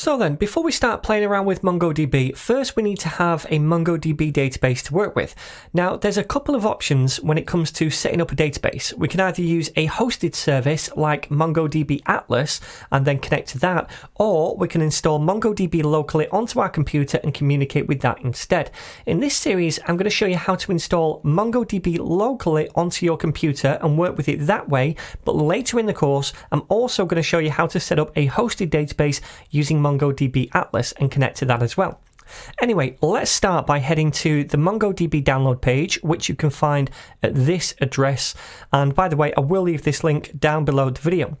So then, before we start playing around with MongoDB, first we need to have a MongoDB database to work with. Now, there's a couple of options when it comes to setting up a database. We can either use a hosted service like MongoDB Atlas and then connect to that, or we can install MongoDB locally onto our computer and communicate with that instead. In this series, I'm going to show you how to install MongoDB locally onto your computer and work with it that way, but later in the course, I'm also going to show you how to set up a hosted database using MongoDB Atlas and connect to that as well. Anyway, let's start by heading to the MongoDB download page, which you can find at this address. And by the way, I will leave this link down below the video.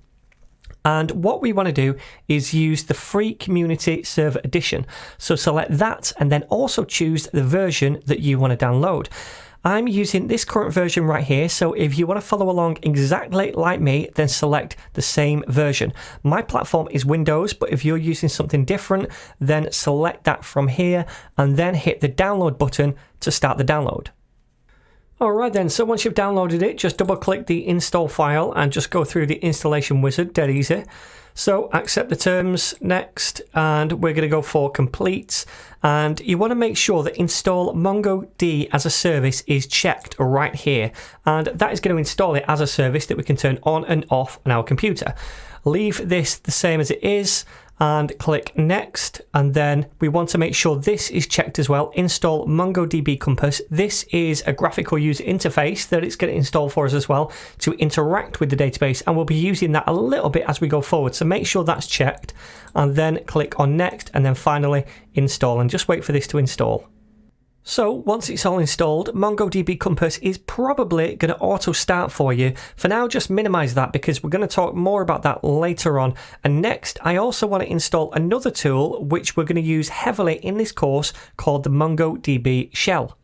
And what we want to do is use the free community server edition. So select that and then also choose the version that you want to download. I'm using this current version right here, so if you want to follow along exactly like me, then select the same version. My platform is Windows, but if you're using something different, then select that from here and then hit the download button to start the download. Alright then, so once you've downloaded it, just double click the install file and just go through the installation wizard, dead easy. So accept the terms next, and we're going to go for complete. And you want to make sure that install MongoD as a service is checked right here. And that is going to install it as a service that we can turn on and off on our computer. Leave this the same as it is and click next. And then we want to make sure this is checked as well. Install MongoDB Compass. This is a graphical user interface that it's going to install for us as well to interact with the database and we'll be using that a little bit as we go forward. So make sure that's checked and then click on next and then finally install and just wait for this to install so once it's all installed, MongoDB Compass is probably going to auto start for you. For now, just minimize that because we're going to talk more about that later on. And next, I also want to install another tool which we're going to use heavily in this course called the MongoDB shell.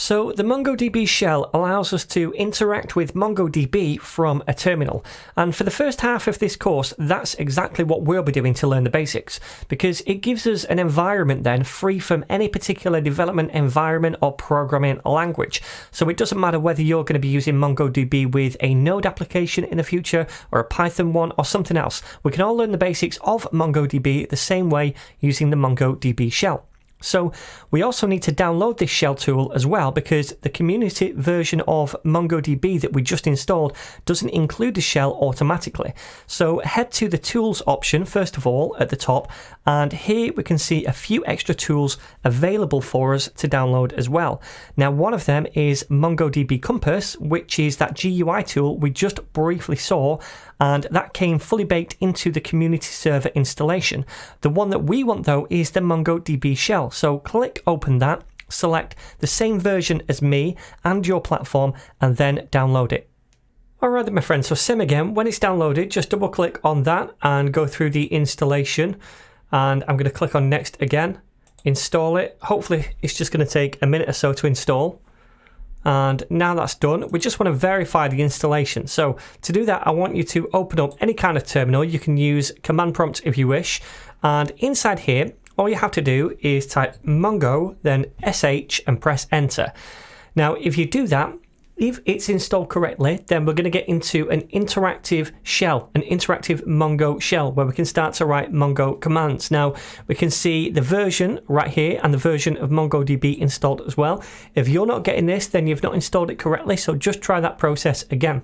So the MongoDB shell allows us to interact with MongoDB from a terminal. And for the first half of this course, that's exactly what we'll be doing to learn the basics, because it gives us an environment then free from any particular development environment or programming language. So it doesn't matter whether you're going to be using MongoDB with a Node application in the future or a Python one or something else. We can all learn the basics of MongoDB the same way using the MongoDB shell. So we also need to download this shell tool as well because the community version of MongoDB that we just installed doesn't include the shell automatically. So head to the tools option first of all at the top and here we can see a few extra tools available for us to download as well. Now one of them is MongoDB Compass which is that GUI tool we just briefly saw and that came fully baked into the community server installation. The one that we want though is the MongoDB shell. So click open that, select the same version as me and your platform, and then download it. Alright my friend, so sim again, when it's downloaded, just double click on that and go through the installation. And I'm going to click on next again, install it. Hopefully it's just going to take a minute or so to install. And now that's done, we just want to verify the installation. So to do that, I want you to open up any kind of terminal. You can use command prompt if you wish. And inside here, all you have to do is type mongo, then sh and press enter. Now, if you do that, if it's installed correctly, then we're going to get into an interactive shell, an interactive Mongo shell, where we can start to write Mongo commands. Now, we can see the version right here and the version of MongoDB installed as well. If you're not getting this, then you've not installed it correctly, so just try that process again.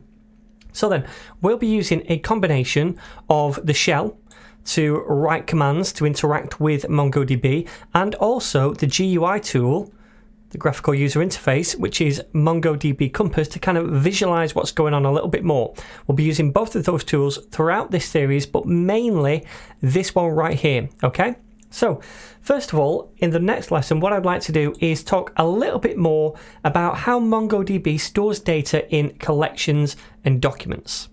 So then, we'll be using a combination of the shell, to write commands to interact with MongoDB and also the GUI tool the graphical user interface, which is MongoDB Compass, to kind of visualize what's going on a little bit more. We'll be using both of those tools throughout this series, but mainly this one right here, okay? So, first of all, in the next lesson, what I'd like to do is talk a little bit more about how MongoDB stores data in collections and documents.